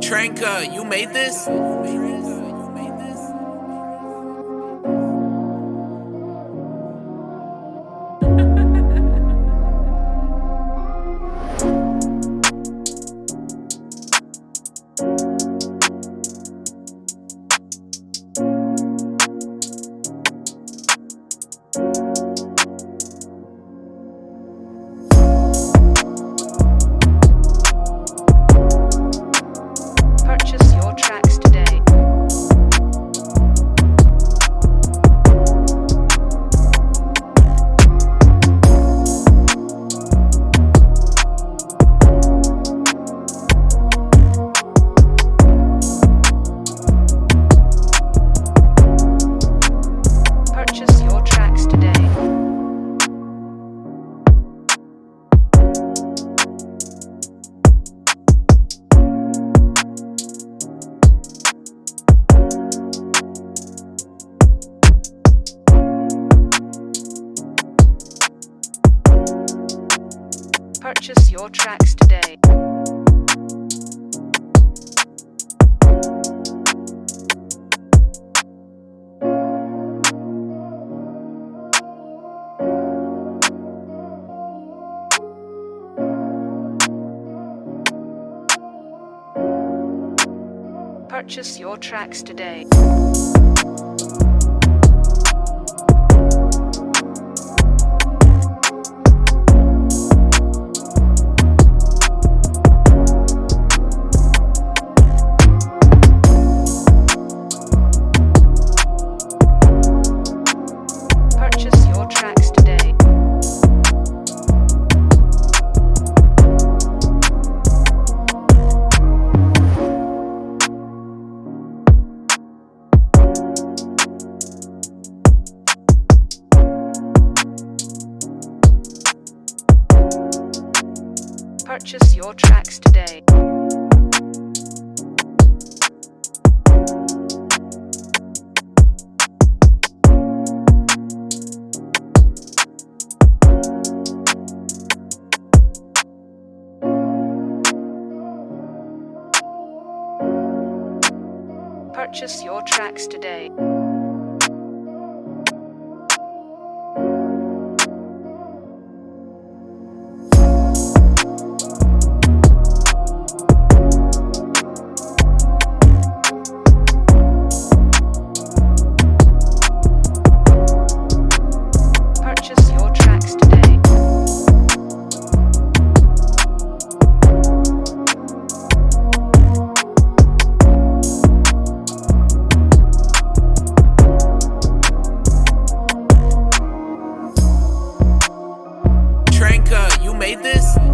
Tranka, you made this? Purchase your tracks today. Purchase your tracks today. Purchase your tracks today. Purchase your tracks today. this?